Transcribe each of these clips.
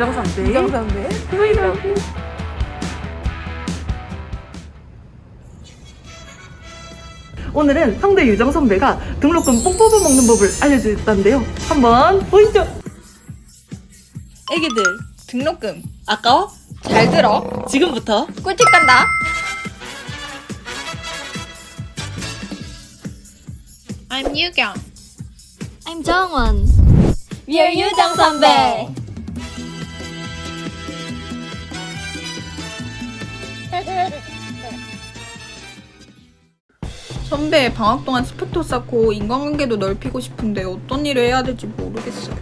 유정 선배. 브이로그. 오늘은 상대 유정 선배가 등록금 뽕 뽑아 먹는 법을 알려주셨다는데요. 한번 보시죠. 애기들 등록금 아까워? 잘 들어. 지금부터 꿀팁 간다. I'm 유경. I'm 정원. We are 유정 선배. 선배 방학 동안 스펙도 쌓고 인간관계도 넓히고 싶은데 어떤 일을 해야 될지 모르겠어요.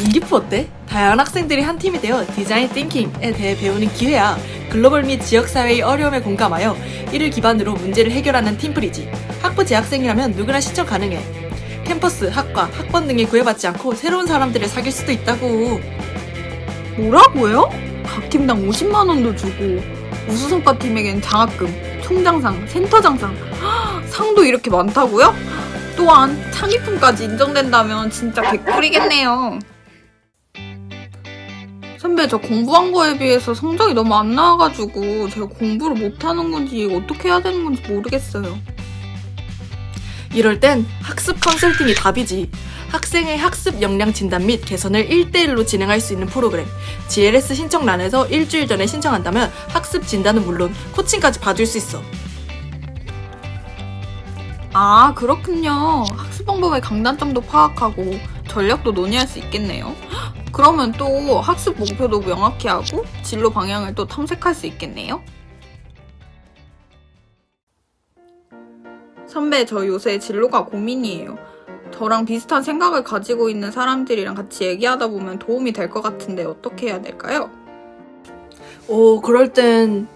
인기프 어때? 다양한 학생들이 한 팀이 되어 디자인 띵킹에 대해 배우는 기회야. 글로벌 및 지역사회의 어려움에 공감하여 이를 기반으로 문제를 해결하는 팀플이지. 학부 재학생이라면 누구나 신청 가능해. 캠퍼스, 학과, 학번 등에 구애받지 않고 새로운 사람들을 사귈 수도 있다고. 뭐라고요? 각 팀당 50만 원도 주고 우수성과 팀에겐 장학금, 총장상, 센터장상 헉, 상도 이렇게 많다고요? 또한 창의품까지 인정된다면 진짜 개꿀이겠네요. 선배 저 공부한 거에 비해서 성적이 너무 안 나와가지고 제가 공부를 못하는 건지 어떻게 해야 되는 건지 모르겠어요. 이럴 땐 학습 컨설팅이 답이지. 학생의 학습 역량 진단 및 개선을 1대1로 진행할 수 있는 프로그램. GLS 신청란에서 일주일 전에 신청한다면 학습 진단은 물론 코칭까지 받을 수 있어. 아 그렇군요. 학습 방법의 강단점도 파악하고 전략도 논의할 수 있겠네요. 헉, 그러면 또 학습 목표도 명확히 하고 진로 방향을 또 탐색할 수 있겠네요. 선배 저 요새 진로가 고민이에요. 저랑 비슷한 생각을 가지고 있는 사람들이랑 같이 얘기하다 보면 도움이 될 것 같은데 어떻게 해야 될까요? 오, 그럴 땐.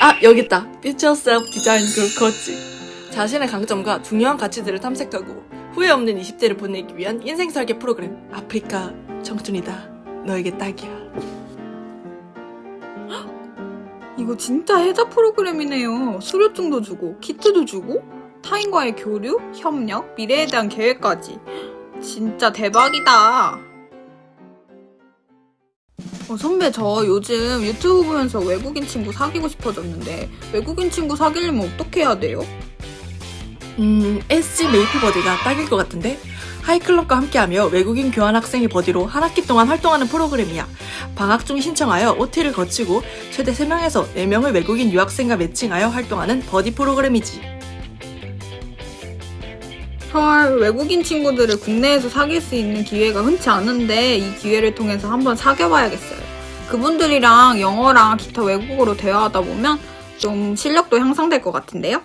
아, 여기 있다. Future Self Design Group 코치. 자신의 강점과 중요한 가치들을 탐색하고 후회 없는 20대를 보내기 위한 인생 설계 프로그램. 아프리카 청춘이다. 너에게 딱이야. 이거 진짜 해자 프로그램이네요. 수료증도 주고, 키트도 주고, 타인과의 교류, 협력, 미래에 대한 계획까지. 진짜 대박이다. 어, 선배, 저 요즘 유튜브 보면서 외국인 친구 사귀고 싶어졌는데, 외국인 친구 사귀려면 어떻게 해야 돼요? 음, SG 메이플 버디가 딱일 것 같은데? 하이클럽과 함께하며 외국인 교환 학생의 버디로 한 학기 동안 활동하는 프로그램이야. 방학 중 신청하여 OT를 거치고 최대 3명에서 4명의 외국인 유학생과 매칭하여 활동하는 버디 프로그램이지. 헐, 외국인 친구들을 국내에서 사귈 수 있는 기회가 흔치 않은데 이 기회를 통해서 한번 사귀어봐야겠어요. 그분들이랑 영어랑 기타 외국어로 대화하다 보면 좀 실력도 향상될 것 같은데요?